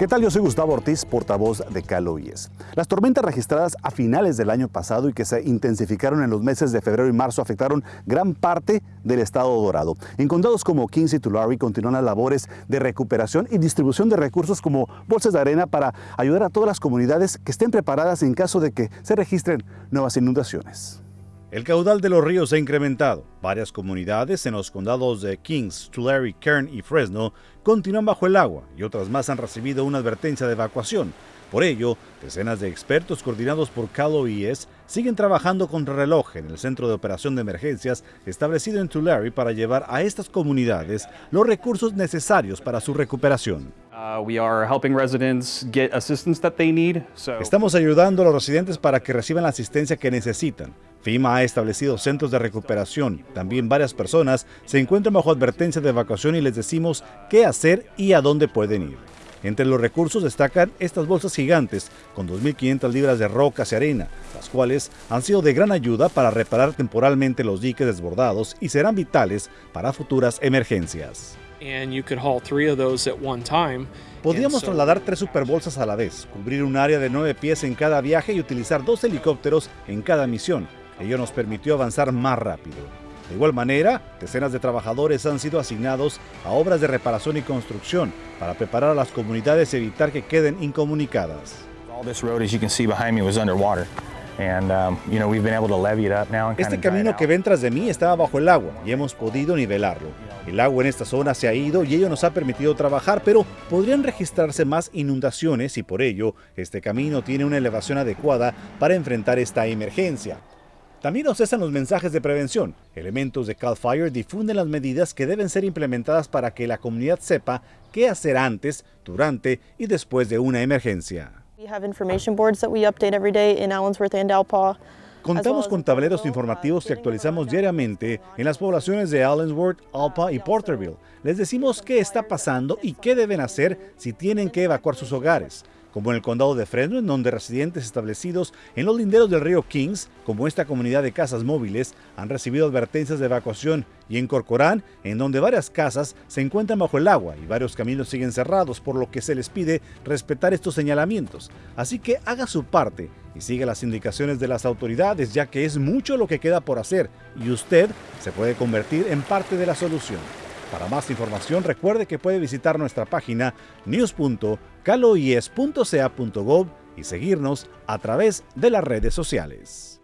¿Qué tal? Yo soy Gustavo Ortiz, portavoz de Caloyes. Las tormentas registradas a finales del año pasado y que se intensificaron en los meses de febrero y marzo afectaron gran parte del estado dorado. En condados como Kings y Tulare continúan las labores de recuperación y distribución de recursos como bolsas de arena para ayudar a todas las comunidades que estén preparadas en caso de que se registren nuevas inundaciones. El caudal de los ríos ha incrementado. Varias comunidades en los condados de Kings, Tulare, Kern y Fresno continúan bajo el agua y otras más han recibido una advertencia de evacuación. Por ello, decenas de expertos coordinados por Cal OES siguen trabajando contra reloj en el centro de operación de emergencias establecido en Tulare para llevar a estas comunidades los recursos necesarios para su recuperación. Estamos ayudando a los residentes para que reciban la asistencia que necesitan. FEMA ha establecido centros de recuperación. También varias personas se encuentran bajo advertencia de evacuación y les decimos qué hacer y a dónde pueden ir. Entre los recursos destacan estas bolsas gigantes con 2.500 libras de rocas y arena, las cuales han sido de gran ayuda para reparar temporalmente los diques desbordados y serán vitales para futuras emergencias. Podríamos trasladar tres superbolsas a la vez, cubrir un área de nueve pies en cada viaje y utilizar dos helicópteros en cada misión. Ello nos permitió avanzar más rápido. De igual manera, decenas de trabajadores han sido asignados a obras de reparación y construcción para preparar a las comunidades y evitar que queden incomunicadas. Este camino que ven tras de mí estaba bajo el agua y hemos podido nivelarlo. El agua en esta zona se ha ido y ello nos ha permitido trabajar, pero podrían registrarse más inundaciones y por ello este camino tiene una elevación adecuada para enfrentar esta emergencia. También nos cesan los mensajes de prevención. Elementos de CAL FIRE difunden las medidas que deben ser implementadas para que la comunidad sepa qué hacer antes, durante y después de una emergencia. Contamos con tableros informativos que actualizamos diariamente en las poblaciones de Allensworth, Alpa y Porterville. Les decimos qué está pasando y qué deben hacer si tienen que evacuar sus hogares como en el condado de Fresno, en donde residentes establecidos en los linderos del río Kings, como esta comunidad de casas móviles, han recibido advertencias de evacuación, y en Corcorán, en donde varias casas se encuentran bajo el agua y varios caminos siguen cerrados, por lo que se les pide respetar estos señalamientos. Así que haga su parte y siga las indicaciones de las autoridades, ya que es mucho lo que queda por hacer y usted se puede convertir en parte de la solución. Para más información recuerde que puede visitar nuestra página news.caloies.ca.gov y seguirnos a través de las redes sociales.